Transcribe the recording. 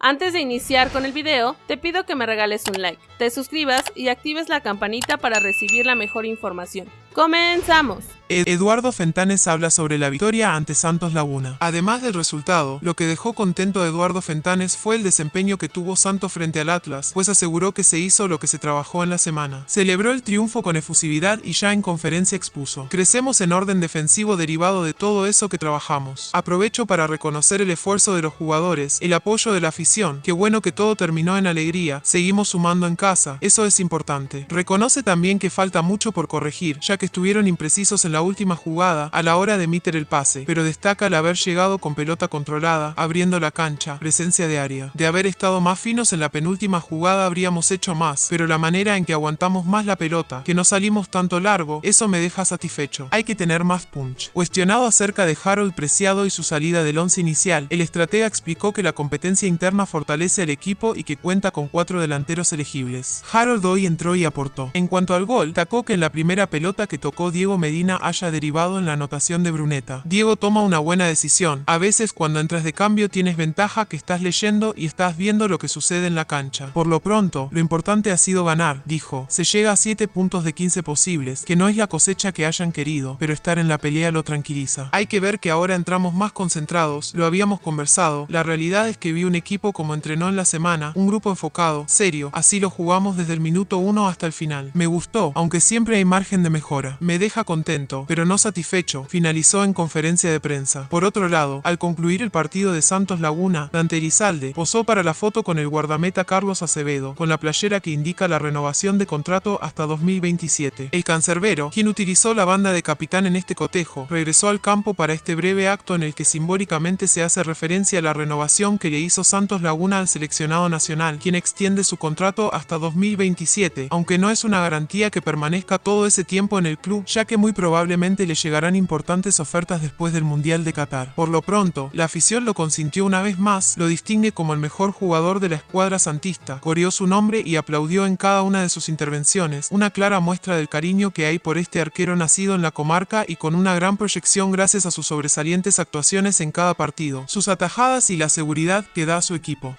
Antes de iniciar con el video, te pido que me regales un like, te suscribas y actives la campanita para recibir la mejor información. ¡Comenzamos! Eduardo Fentanes habla sobre la victoria ante Santos Laguna. Además del resultado, lo que dejó contento a Eduardo Fentanes fue el desempeño que tuvo Santos frente al Atlas, pues aseguró que se hizo lo que se trabajó en la semana. Celebró el triunfo con efusividad y ya en conferencia expuso. Crecemos en orden defensivo derivado de todo eso que trabajamos. Aprovecho para reconocer el esfuerzo de los jugadores, el apoyo de la afición, qué bueno que todo terminó en alegría, seguimos sumando en casa, eso es importante. Reconoce también que falta mucho por corregir, ya que estuvieron imprecisos en la última jugada a la hora de emitir el pase, pero destaca el haber llegado con pelota controlada, abriendo la cancha, presencia de área. De haber estado más finos en la penúltima jugada habríamos hecho más, pero la manera en que aguantamos más la pelota, que no salimos tanto largo, eso me deja satisfecho. Hay que tener más punch. Cuestionado acerca de Harold Preciado y su salida del once inicial, el estratega explicó que la competencia interna fortalece al equipo y que cuenta con cuatro delanteros elegibles. Harold hoy entró y aportó. En cuanto al gol, tacó que en la primera pelota que tocó Diego Medina haya derivado en la anotación de Bruneta. Diego toma una buena decisión. A veces cuando entras de cambio tienes ventaja que estás leyendo y estás viendo lo que sucede en la cancha. Por lo pronto, lo importante ha sido ganar, dijo. Se llega a 7 puntos de 15 posibles, que no es la cosecha que hayan querido, pero estar en la pelea lo tranquiliza. Hay que ver que ahora entramos más concentrados, lo habíamos conversado, la realidad es que vi un equipo como entrenó en la semana, un grupo enfocado, serio, así lo jugamos desde el minuto 1 hasta el final. Me gustó, aunque siempre hay margen de mejora. Me deja contento, pero no satisfecho, finalizó en conferencia de prensa. Por otro lado, al concluir el partido de Santos Laguna, Dante Elizalde posó para la foto con el guardameta Carlos Acevedo, con la playera que indica la renovación de contrato hasta 2027. El cancerbero, quien utilizó la banda de capitán en este cotejo, regresó al campo para este breve acto en el que simbólicamente se hace referencia a la renovación que le hizo Santos Laguna al seleccionado nacional, quien extiende su contrato hasta 2027, aunque no es una garantía que permanezca todo ese tiempo en el club, ya que muy probablemente le llegarán importantes ofertas después del Mundial de Qatar. Por lo pronto, la afición lo consintió una vez más, lo distingue como el mejor jugador de la escuadra santista, coreó su nombre y aplaudió en cada una de sus intervenciones, una clara muestra del cariño que hay por este arquero nacido en la comarca y con una gran proyección gracias a sus sobresalientes actuaciones en cada partido, sus atajadas y la seguridad que da a su equipo.